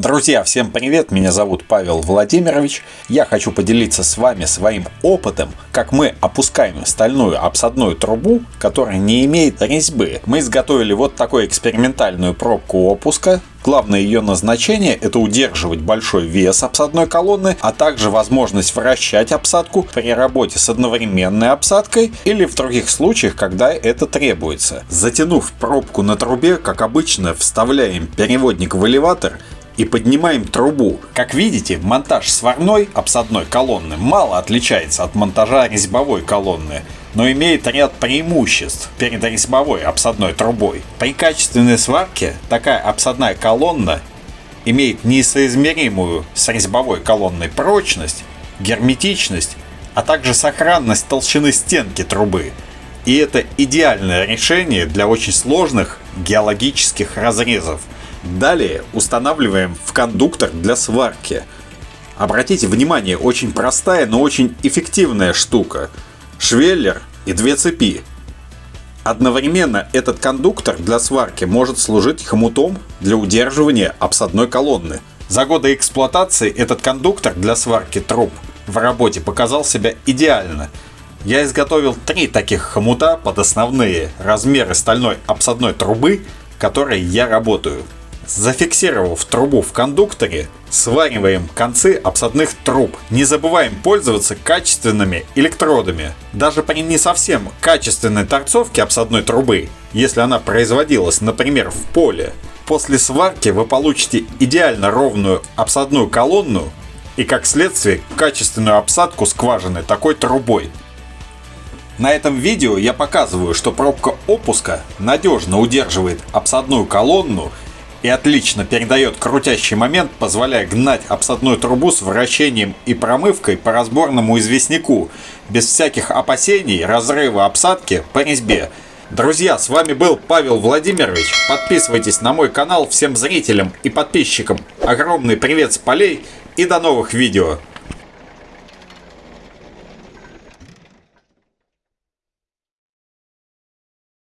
Друзья, всем привет! Меня зовут Павел Владимирович. Я хочу поделиться с вами своим опытом, как мы опускаем стальную обсадную трубу, которая не имеет резьбы. Мы изготовили вот такую экспериментальную пробку опуска. Главное ее назначение – это удерживать большой вес обсадной колонны, а также возможность вращать обсадку при работе с одновременной обсадкой или в других случаях, когда это требуется. Затянув пробку на трубе, как обычно, вставляем переводник в элеватор и поднимаем трубу. Как видите, монтаж сварной обсадной колонны мало отличается от монтажа резьбовой колонны, но имеет ряд преимуществ перед резьбовой обсадной трубой. При качественной сварке такая обсадная колонна имеет несоизмеримую с резьбовой колонной прочность, герметичность, а также сохранность толщины стенки трубы. И это идеальное решение для очень сложных геологических разрезов – Далее устанавливаем в кондуктор для сварки. Обратите внимание, очень простая, но очень эффективная штука. Швеллер и две цепи. Одновременно этот кондуктор для сварки может служить хомутом для удерживания обсадной колонны. За годы эксплуатации этот кондуктор для сварки труб в работе показал себя идеально. Я изготовил три таких хомута под основные размеры стальной обсадной трубы, которой я работаю. Зафиксировав трубу в кондукторе, свариваем концы обсадных труб. Не забываем пользоваться качественными электродами. Даже при не совсем качественной торцовке обсадной трубы, если она производилась, например, в поле, после сварки вы получите идеально ровную обсадную колонну и, как следствие, качественную обсадку скважины такой трубой. На этом видео я показываю, что пробка опуска надежно удерживает обсадную колонну и отлично передает крутящий момент, позволяя гнать обсадную трубу с вращением и промывкой по разборному известняку, без всяких опасений разрыва обсадки по резьбе. Друзья, с вами был Павел Владимирович. Подписывайтесь на мой канал всем зрителям и подписчикам. Огромный привет с полей и до новых видео.